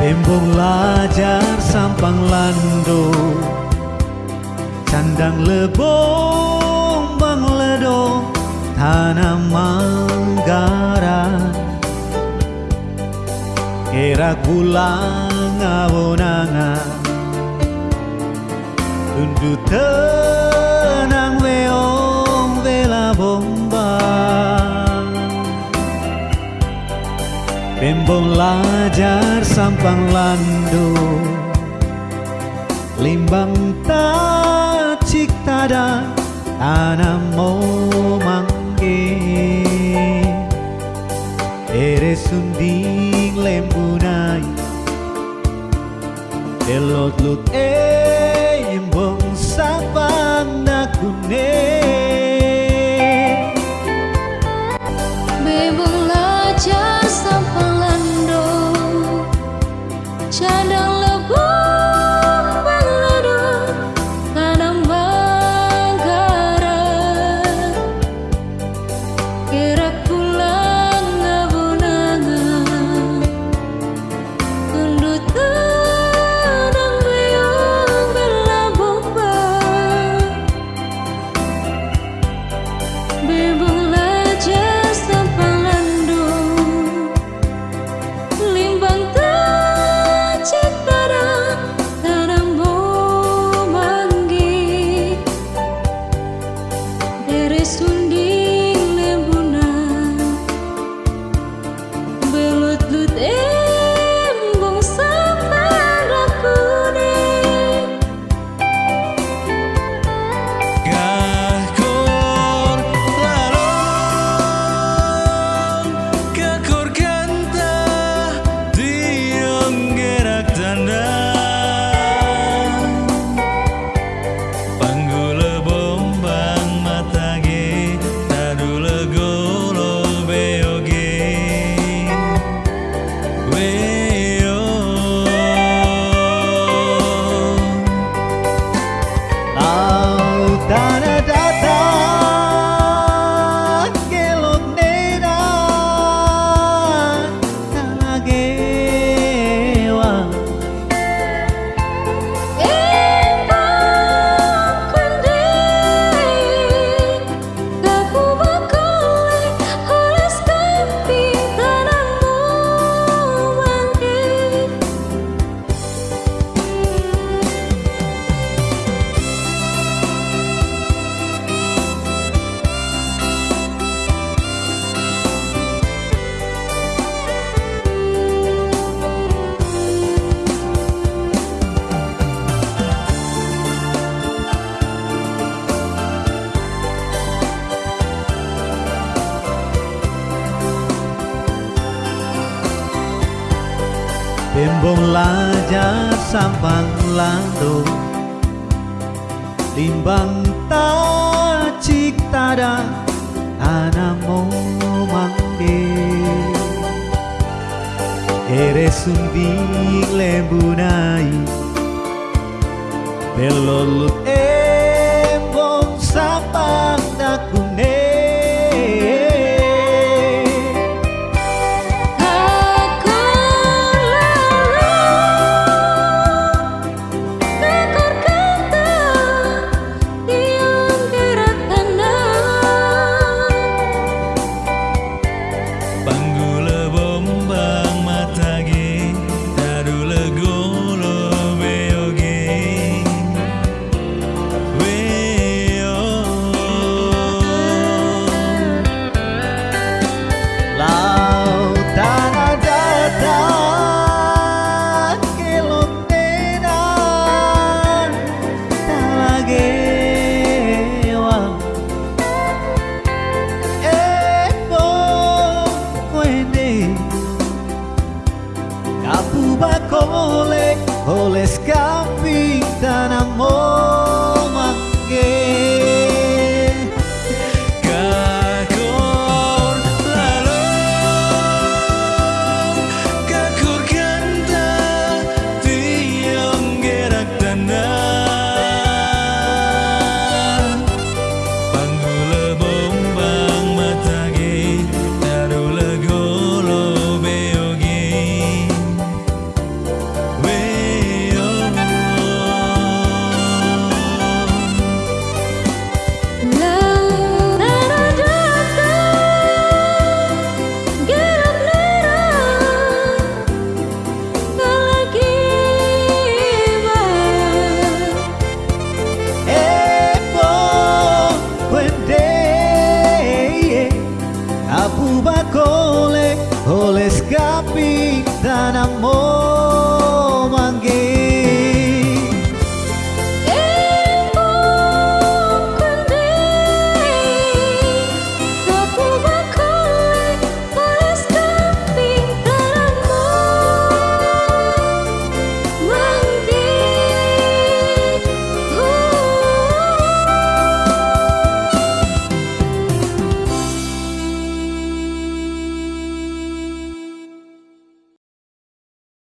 Bembong lajar sampang lando Candang lebong bang ledo Tanah manggaran Kira kulang awonangan. Tundu Bembong lajar sampang lando Limbang tacik tada tanah mau mangge Ere sunding lembunai Elot lut embong sapang nakune Bembong lajar sampang lando. Limbang tacik tada Tanah mau mangge. Ere sunding lembunai Belolut embong pescar. も